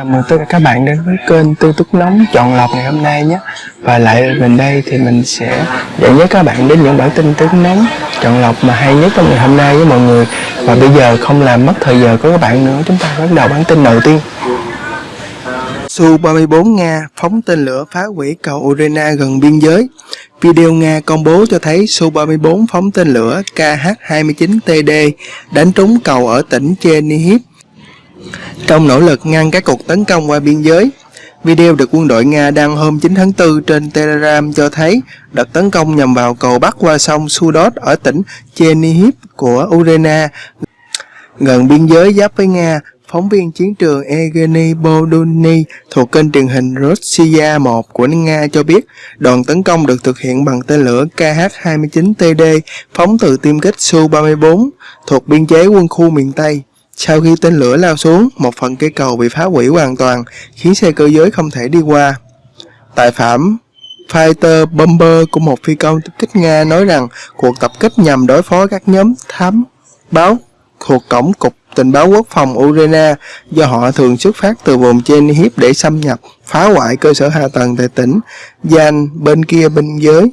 Chào mừng tất cả các bạn đến với kênh Tư Túc Nóng Chọn Lọc ngày hôm nay nhé. Và lại mình đây thì mình sẽ dẫn dắt các bạn đến những bản tin Tư Túc Nóng, Chọn Lọc mà hay nhất trong ngày hôm nay với mọi người. Và bây giờ không làm mất thời giờ của các bạn nữa, Chúng ta bắt đầu bản tin đầu tiên. Su-34 Nga phóng tên lửa phá hủy cầu Urena gần biên giới. Video Nga công bố cho thấy Su-34 phóng tên lửa KH-29TD đánh trúng cầu ở tỉnh Chernihiv trong nỗ lực ngăn các cuộc tấn công qua biên giới. Video được quân đội Nga đăng hôm 9 tháng 4 trên Telegram cho thấy đợt tấn công nhằm vào cầu bắc qua sông Sudot ở tỉnh Chernihiv của Ukraine gần biên giới giáp với Nga. Phóng viên chiến trường Evgeny Boduni thuộc kênh truyền hình Russia 1 của Nga cho biết đoàn tấn công được thực hiện bằng tên lửa KH-29TD phóng từ tiêm kích Su-34 thuộc biên chế quân khu miền Tây. Sau khi tên lửa lao xuống, một phần cây cầu bị phá hủy hoàn toàn, khiến xe cơ giới không thể đi qua. tài phạm Fighter Bomber của một phi công tập kích Nga nói rằng cuộc tập kích nhằm đối phó các nhóm thám báo thuộc cổng cục tình báo quốc phòng Ukraine do họ thường xuất phát từ vùng Chernihiv để xâm nhập, phá hoại cơ sở hạ tầng tại tỉnh Yan bên kia biên giới.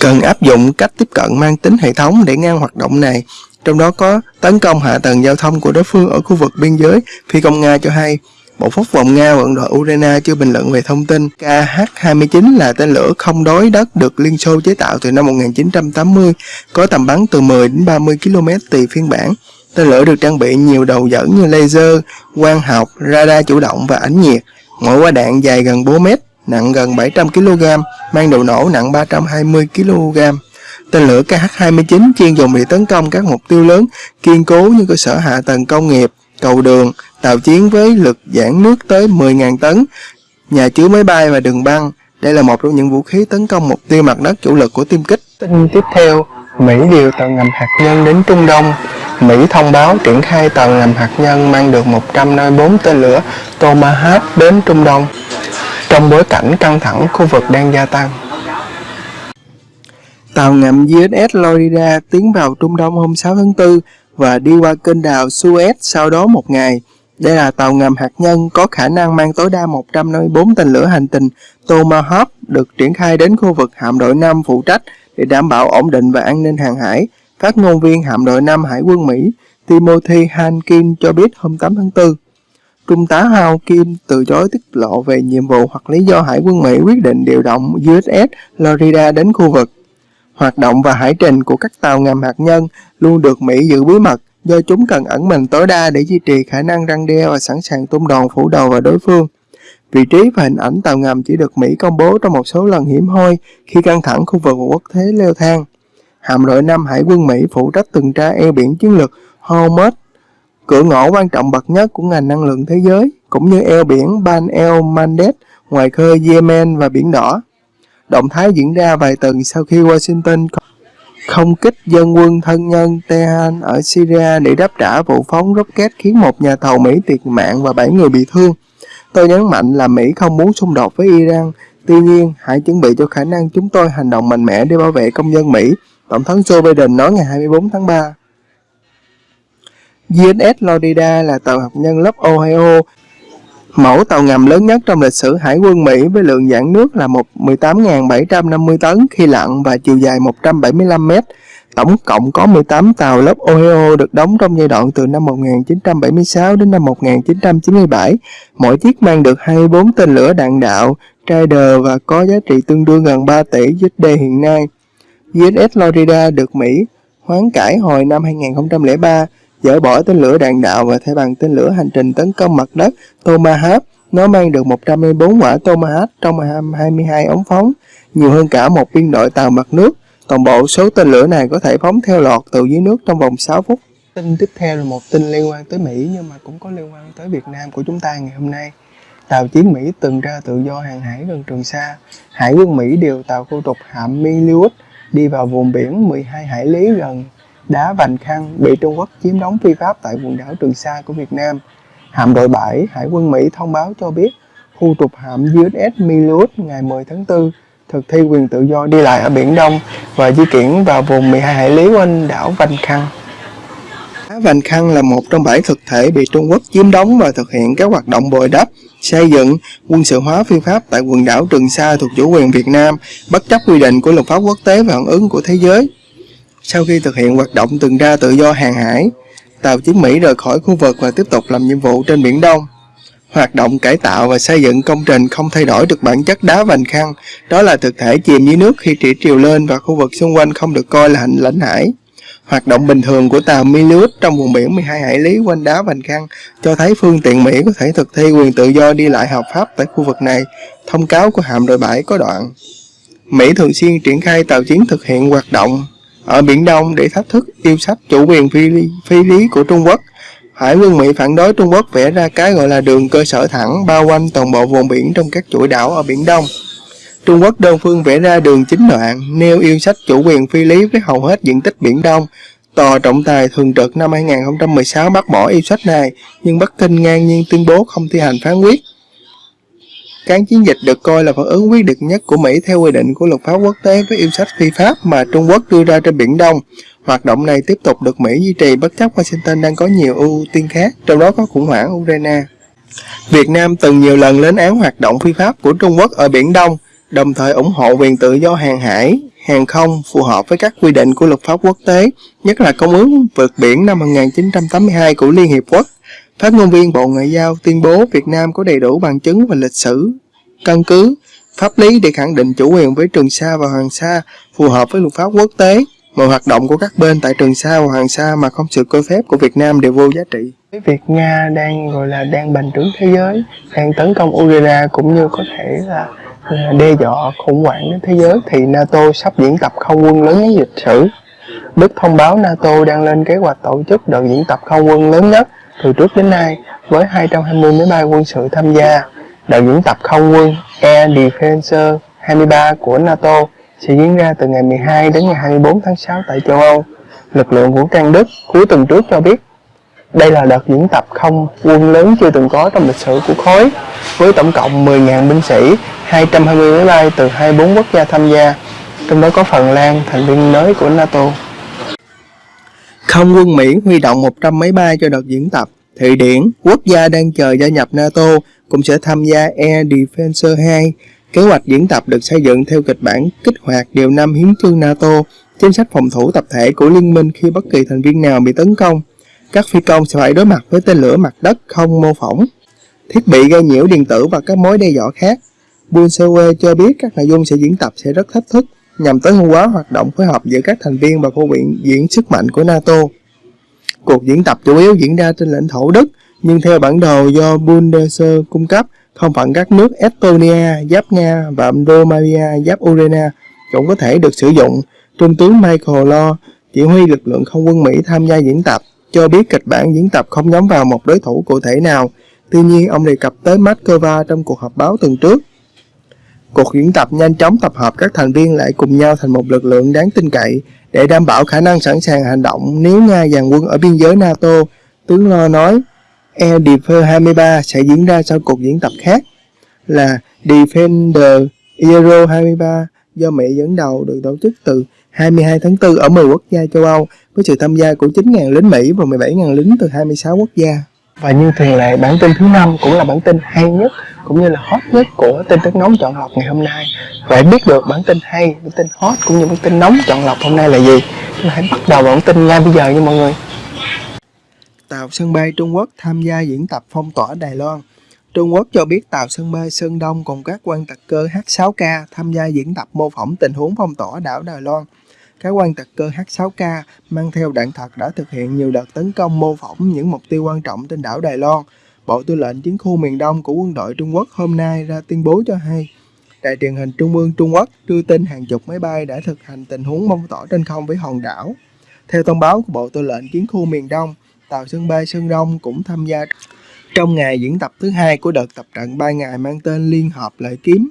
Cần áp dụng cách tiếp cận mang tính hệ thống để ngăn hoạt động này trong đó có tấn công hạ tầng giao thông của đối phương ở khu vực biên giới. Phi công Nga cho hay, Bộ Quốc phòng Nga vận đội Ukraine chưa bình luận về thông tin KH-29 là tên lửa không đối đất được Liên Xô chế tạo từ năm 1980, có tầm bắn từ 10 đến 30 km tùy phiên bản. Tên lửa được trang bị nhiều đầu dẫn như laser, quang học, radar chủ động và ánh nhiệt. Mỗi quả đạn dài gần 4 mét, nặng gần 700 kg, mang đầu nổ nặng 320 kg. Tên lửa KH-29 chuyên dùng để tấn công các mục tiêu lớn, kiên cố như cơ sở hạ tầng công nghiệp, cầu đường, tàu chiến với lực giãn nước tới 10.000 tấn, nhà chứa máy bay và đường băng. Đây là một trong những vũ khí tấn công mục tiêu mặt đất chủ lực của tiêm kích. Tin tiếp theo, Mỹ điều tàu ngầm hạt nhân đến Trung Đông. Mỹ thông báo triển khai tàu ngầm hạt nhân mang được 154 tên lửa Tomahawk đến Trung Đông trong bối cảnh căng thẳng khu vực đang gia tăng. Tàu ngầm USS Florida tiến vào Trung Đông hôm 6 tháng 4 và đi qua kênh đào Suez sau đó một ngày. Đây là tàu ngầm hạt nhân có khả năng mang tối đa 154 tên lửa hành trình Tomahawk được triển khai đến khu vực hạm đội 5 phụ trách để đảm bảo ổn định và an ninh hàng hải. Phát ngôn viên hạm đội 5 Hải quân Mỹ Timothy Hankin cho biết hôm 8 tháng 4. Trung tá Hao Kim từ chối tiết lộ về nhiệm vụ hoặc lý do Hải quân Mỹ quyết định điều động USS Florida đến khu vực. Hoạt động và hải trình của các tàu ngầm hạt nhân luôn được Mỹ giữ bí mật do chúng cần ẩn mình tối đa để duy trì khả năng răng đe và sẵn sàng tung đòn phủ đầu vào đối phương. Vị trí và hình ảnh tàu ngầm chỉ được Mỹ công bố trong một số lần hiếm hoi khi căng thẳng khu vực quốc thế leo thang. Hạm đội 5 Hải quân Mỹ phụ trách tuần tra eo biển chiến lược Hormuz, cửa ngõ quan trọng bậc nhất của ngành năng lượng thế giới, cũng như eo biển Ban el Mandeb, ngoài khơi Yemen và Biển Đỏ. Động thái diễn ra vài tuần sau khi Washington không kích dân quân thân nhân Tehran ở Syria để đáp trả vụ phóng rocket khiến một nhà thầu Mỹ thiệt mạng và 7 người bị thương. Tôi nhấn mạnh là Mỹ không muốn xung đột với Iran, tuy nhiên hãy chuẩn bị cho khả năng chúng tôi hành động mạnh mẽ để bảo vệ công dân Mỹ, Tổng thống Joe Biden nói ngày 24 tháng 3. USS Florida là tàu hạt nhân lớp Ohio Mẫu tàu ngầm lớn nhất trong lịch sử Hải quân Mỹ với lượng giãn nước là 18.750 tấn khi lặn và chiều dài 175 mét. Tổng cộng có 18 tàu lớp Ohio được đóng trong giai đoạn từ năm 1976 đến năm 1997. Mỗi chiếc mang được 24 tên lửa đạn đạo, Trader và có giá trị tương đương gần 3 tỷ USD hiện nay. USS Florida được Mỹ hoán cải hồi năm 2003 dỡ bỏ tên lửa đạn đạo và thay bằng tên lửa hành trình tấn công mặt đất Tomahawk. Nó mang được 114 quả Tomahawk trong 22 ống phóng, nhiều hơn cả một biên đội tàu mặt nước. Toàn bộ số tên lửa này có thể phóng theo lọt từ dưới nước trong vòng 6 phút. Tin tiếp theo là một tin liên quan tới Mỹ nhưng mà cũng có liên quan tới Việt Nam của chúng ta ngày hôm nay. Tàu chiến Mỹ từng ra tự do hàng hải gần Trường Sa. Hải quân Mỹ điều tàu khu trục hạm Milius đi vào vùng biển 12 hải lý gần đá Vành Khăn bị Trung Quốc chiếm đóng phi pháp tại quần đảo Trường Sa của Việt Nam. Hạm đội 7 Hải quân Mỹ thông báo cho biết khu trục hạm USS Milius ngày 10 tháng 4 thực thi quyền tự do đi lại ở Biển Đông và di chuyển vào vùng 12 hải lý quanh đảo Vành Khăn. Đá Vành Khăn là một trong bảy thực thể bị Trung Quốc chiếm đóng và thực hiện các hoạt động bồi đắp, xây dựng, quân sự hóa phi pháp tại quần đảo Trường Sa thuộc chủ quyền Việt Nam, bất chấp quy định của luật pháp quốc tế và phản ứng của thế giới. Sau khi thực hiện hoạt động tuần tra tự do hàng hải, tàu chiến Mỹ rời khỏi khu vực và tiếp tục làm nhiệm vụ trên Biển Đông. Hoạt động cải tạo và xây dựng công trình không thay đổi được bản chất đá vành khăn, đó là thực thể chìm dưới nước khi thủy triều lên và khu vực xung quanh không được coi là hành lãnh hải. Hoạt động bình thường của tàu Milius trong vùng biển 12 hải lý quanh đá Vành Khăn cho thấy phương tiện Mỹ có thể thực thi quyền tự do đi lại hợp pháp tại khu vực này. Thông cáo của hạm đội 7 có đoạn. Mỹ thường xuyên triển khai tàu chiến thực hiện hoạt động ở Biển Đông để thách thức yêu sách chủ quyền phi lý, phi lý của Trung Quốc. Hải quân Mỹ phản đối Trung Quốc vẽ ra cái gọi là đường cơ sở thẳng bao quanh toàn bộ vùng biển trong các chuỗi đảo ở Biển Đông. Trung Quốc đơn phương vẽ ra đường chính đoạn, nêu yêu sách chủ quyền phi lý với hầu hết diện tích Biển Đông. Tòa trọng tài thường trực năm 2016 bác bỏ yêu sách này, nhưng Bắc Kinh ngang nhiên tuyên bố không thi hành phán quyết. Cán chiến dịch được coi là phản ứng quyết định nhất của Mỹ theo quy định của luật pháp quốc tế với yêu sách phi pháp mà Trung Quốc đưa ra trên Biển Đông. Hoạt động này tiếp tục được Mỹ duy trì bất chấp Washington đang có nhiều ưu tiên khác, trong đó có khủng hoảng Ukraine. Việt Nam từng nhiều lần lên án hoạt động phi pháp của Trung Quốc ở Biển Đông, đồng thời ủng hộ quyền tự do hàng hải, hàng không phù hợp với các quy định của luật pháp quốc tế, nhất là Công ước vượt biển năm 1982 của Liên Hiệp Quốc. Phát ngôn viên Bộ Ngoại giao tuyên bố Việt Nam có đầy đủ bằng chứng và lịch sử, căn cứ, pháp lý để khẳng định chủ quyền với Trường Sa và Hoàng Sa phù hợp với luật pháp quốc tế. Mọi hoạt động của các bên tại Trường Sa và Hoàng Sa mà không sự cho phép của Việt Nam đều vô giá trị. Việc Nga đang gọi là đang bành trướng thế giới, đang tấn công Ukraine cũng như có thể là đe dọa khủng hoảng đến thế giới thì NATO sắp diễn tập không quân lớn nhất lịch sử. Đức thông báo NATO đang lên kế hoạch tổ chức đợt diễn tập không quân lớn nhất từ trước đến nay với 220 máy bay quân sự tham gia. Đợt diễn tập không quân Air Defense 23 của NATO sẽ diễn ra từ ngày 12 đến ngày 24 tháng 6 tại châu Âu. Lực lượng vũ trang Đức cuối tuần trước cho biết đây là đợt diễn tập không quân lớn chưa từng có trong lịch sử của khối, với tổng cộng 10.000 binh sĩ, 220 máy bay từ 24 quốc gia tham gia, trong đó có Phần Lan, thành viên mới của NATO. Không quân Mỹ huy động 100 máy bay cho đợt diễn tập. Thụy Điển, quốc gia đang chờ gia nhập NATO, cũng sẽ tham gia Air Defense 2. Kế hoạch diễn tập được xây dựng theo kịch bản kích hoạt điều năm hiến chương NATO, chính sách phòng thủ tập thể của liên minh khi bất kỳ thành viên nào bị tấn công các phi công sẽ phải đối mặt với tên lửa mặt đất không mô phỏng, thiết bị gây nhiễu điện tử và các mối đe dọa khác. Bunsewe cho biết các nội dung sẽ diễn tập sẽ rất thách thức nhằm tối ưu hóa hoạt động phối hợp giữa các thành viên và khu viện diễn sức mạnh của NATO. Cuộc diễn tập chủ yếu diễn ra trên lãnh thổ Đức, nhưng theo bản đồ do Bundeswehr cung cấp, không phận các nước Estonia, giáp Nga và Romania, giáp Ukraine cũng có thể được sử dụng. Trung tướng Michael Law, chỉ huy lực lượng không quân Mỹ tham gia diễn tập, cho biết kịch bản diễn tập không nhắm vào một đối thủ cụ thể nào. Tuy nhiên, ông đề cập tới Moscow trong cuộc họp báo tuần trước. Cuộc diễn tập nhanh chóng tập hợp các thành viên lại cùng nhau thành một lực lượng đáng tin cậy để đảm bảo khả năng sẵn sàng hành động nếu Nga dàn quân ở biên giới NATO. Tướng Lo nói, Air Defender 23 sẽ diễn ra sau cuộc diễn tập khác là Defender Euro 23 do Mỹ dẫn đầu được tổ chức từ 22 tháng 4 ở 10 quốc gia châu Âu với sự tham gia của 9.000 lính Mỹ và 17.000 lính từ 26 quốc gia. Và như thường lệ, bản tin thứ năm cũng là bản tin hay nhất cũng như là hot nhất của tin tức nóng chọn lọc ngày hôm nay. Vậy biết được bản tin hay, bản tin hot cũng như bản tin nóng chọn lọc hôm nay là gì? Chúng hãy bắt đầu bản tin ngay bây giờ nha mọi người. Tàu sân bay Trung Quốc tham gia diễn tập phong tỏa Đài Loan. Trung Quốc cho biết tàu sân bay Sơn Đông cùng các quan tặc cơ H6K tham gia diễn tập mô phỏng tình huống phong tỏa đảo Đài Loan. Các quan tặc cơ H6K mang theo đạn thật đã thực hiện nhiều đợt tấn công mô phỏng những mục tiêu quan trọng trên đảo Đài Loan. Bộ Tư lệnh Chiến khu miền Đông của quân đội Trung Quốc hôm nay ra tuyên bố cho hay, Đài truyền hình Trung ương Trung Quốc đưa tin hàng chục máy bay đã thực hành tình huống phong tỏa trên không với hòn đảo. Theo thông báo của Bộ Tư lệnh Chiến khu miền Đông, tàu sân bay Sơn Đông cũng tham gia trong ngày diễn tập thứ hai của đợt tập trận 3 ngày mang tên Liên Hợp Lợi Kiếm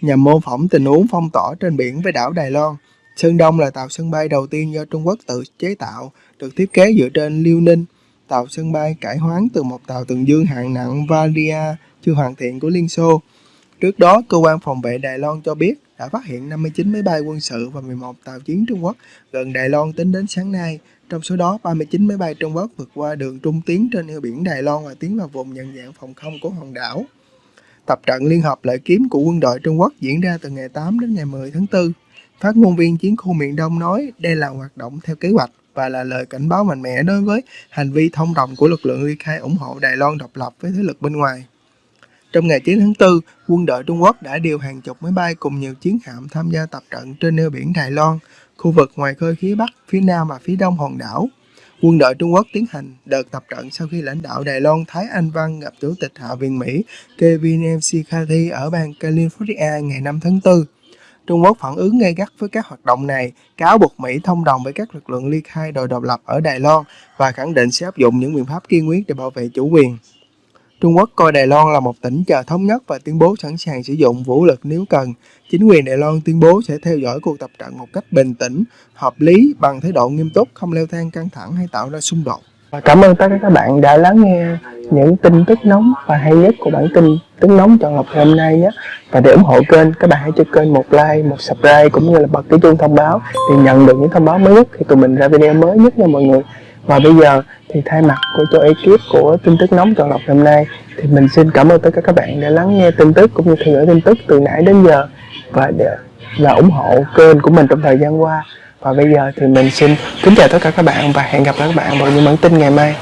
nhằm mô phỏng tình huống phong tỏa trên biển với đảo Đài Loan. Sơn Đông là tàu sân bay đầu tiên do Trung Quốc tự chế tạo, được thiết kế dựa trên Liêu Ninh, tàu sân bay cải hoán từ một tàu tuần dương hạng nặng Valia chưa hoàn thiện của Liên Xô. Trước đó, cơ quan phòng vệ Đài Loan cho biết đã phát hiện 59 máy bay quân sự và 11 tàu chiến Trung Quốc gần Đài Loan tính đến sáng nay. Trong số đó, 39 máy bay Trung Quốc vượt qua đường trung tiến trên eo biển Đài Loan và tiến vào vùng nhận dạng phòng không của hòn đảo. Tập trận Liên hợp lợi kiếm của quân đội Trung Quốc diễn ra từ ngày 8 đến ngày 10 tháng 4. Phát ngôn viên chiến khu miền Đông nói đây là hoạt động theo kế hoạch và là lời cảnh báo mạnh mẽ đối với hành vi thông đồng của lực lượng ly khai ủng hộ Đài Loan độc lập với thế lực bên ngoài. Trong ngày 9 tháng 4, quân đội Trung Quốc đã điều hàng chục máy bay cùng nhiều chiến hạm tham gia tập trận trên eo biển Đài Loan, khu vực ngoài khơi phía Bắc, phía Nam và phía Đông hòn đảo. Quân đội Trung Quốc tiến hành đợt tập trận sau khi lãnh đạo Đài Loan Thái Anh Văn gặp Chủ tịch Hạ viện Mỹ Kevin McCarthy ở bang California ngày 5 tháng 4. Trung Quốc phản ứng gay gắt với các hoạt động này, cáo buộc Mỹ thông đồng với các lực lượng ly khai đòi độc lập ở Đài Loan và khẳng định sẽ áp dụng những biện pháp kiên quyết để bảo vệ chủ quyền. Trung Quốc coi Đài Loan là một tỉnh chờ thống nhất và tuyên bố sẵn sàng sử dụng vũ lực nếu cần. Chính quyền Đài Loan tuyên bố sẽ theo dõi cuộc tập trận một cách bình tĩnh, hợp lý, bằng thái độ nghiêm túc, không leo thang căng thẳng hay tạo ra xung đột. Và cảm ơn tất cả các bạn đã lắng nghe những tin tức nóng và hay nhất của bản tin tức nóng chọn lọc ngày hôm nay nhé. Và để ủng hộ kênh, các bạn hãy cho kênh một like, một subscribe cũng như là bật cái chuông thông báo để nhận được những thông báo mới nhất khi tụi mình ra video mới nhất nha mọi người. Và bây giờ thì thay mặt của cho ekip của tin tức nóng chọn lọc hôm nay thì mình xin cảm ơn tất cả các bạn đã lắng nghe tin tức cũng như theo dõi tin tức từ nãy đến giờ và để là ủng hộ kênh của mình trong thời gian qua và bây giờ thì mình xin kính chào tất cả các bạn và hẹn gặp lại các bạn vào những bản tin ngày mai.